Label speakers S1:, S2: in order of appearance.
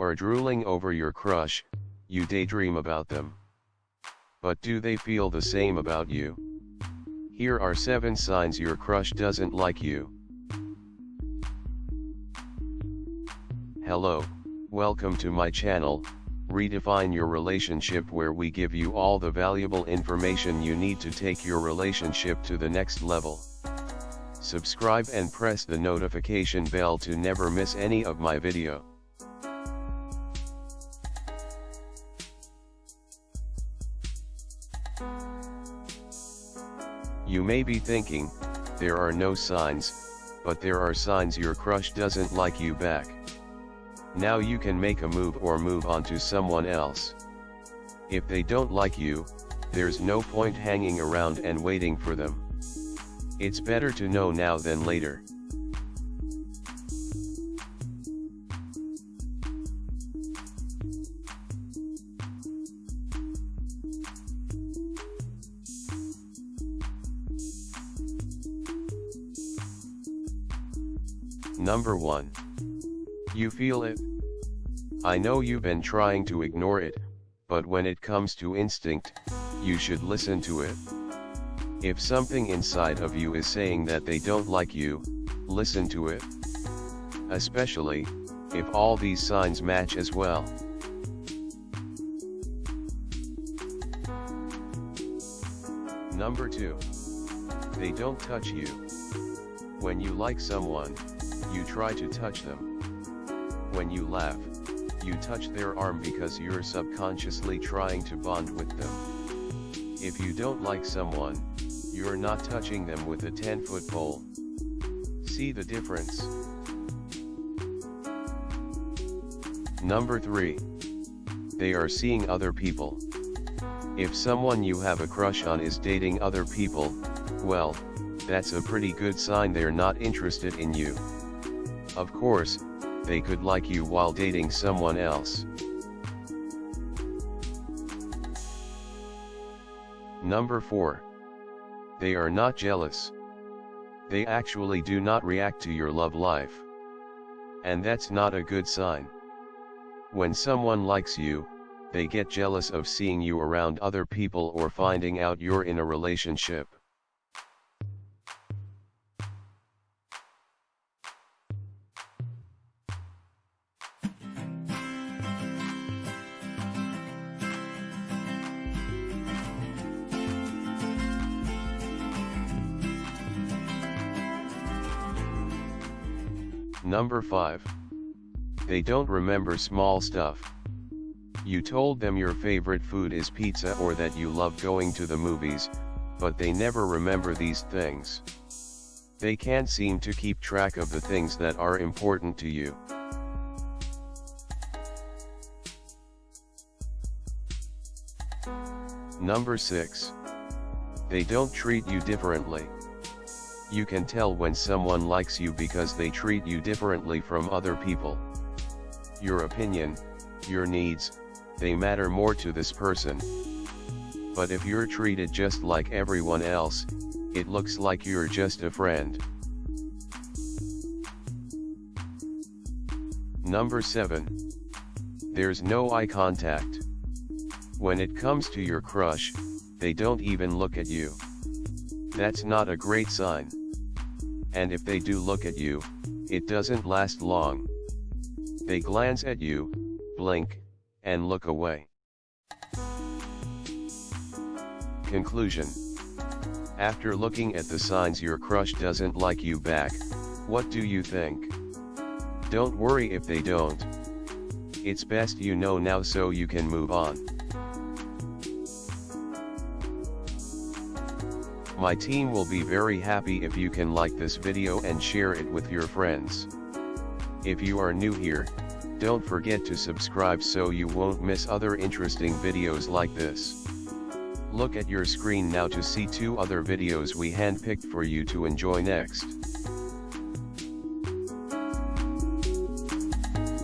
S1: are drooling over your crush, you daydream about them. But do they feel the same about you? Here are 7 signs your crush doesn't like you. Hello, welcome to my channel, Redefine Your Relationship where we give you all the valuable information you need to take your relationship to the next level. Subscribe and press the notification bell to never miss any of my video. You may be thinking, there are no signs, but there are signs your crush doesn't like you back. Now you can make a move or move on to someone else. If they don't like you, there's no point hanging around and waiting for them. It's better to know now than later. Number 1. You feel it? I know you've been trying to ignore it, but when it comes to instinct, you should listen to it. If something inside of you is saying that they don't like you, listen to it. Especially, if all these signs match as well. Number 2. They don't touch you. When you like someone, you try to touch them. When you laugh, you touch their arm because you're subconsciously trying to bond with them. If you don't like someone, you're not touching them with a 10 foot pole. See the difference? Number 3. They are seeing other people. If someone you have a crush on is dating other people, well, that's a pretty good sign they're not interested in you. Of course, they could like you while dating someone else. Number 4. They are not jealous. They actually do not react to your love life. And that's not a good sign. When someone likes you, they get jealous of seeing you around other people or finding out you're in a relationship. Number 5. They don't remember small stuff. You told them your favorite food is pizza or that you love going to the movies, but they never remember these things. They can't seem to keep track of the things that are important to you. Number 6. They don't treat you differently. You can tell when someone likes you because they treat you differently from other people. Your opinion, your needs, they matter more to this person. But if you're treated just like everyone else, it looks like you're just a friend. Number 7. There's no eye contact. When it comes to your crush, they don't even look at you. That's not a great sign and if they do look at you, it doesn't last long. They glance at you, blink, and look away. Conclusion After looking at the signs your crush doesn't like you back, what do you think? Don't worry if they don't. It's best you know now so you can move on. My team will be very happy if you can like this video and share it with your friends. If you are new here, don't forget to subscribe so you won't miss other interesting videos like this. Look at your screen now to see two other videos we handpicked for you to enjoy next.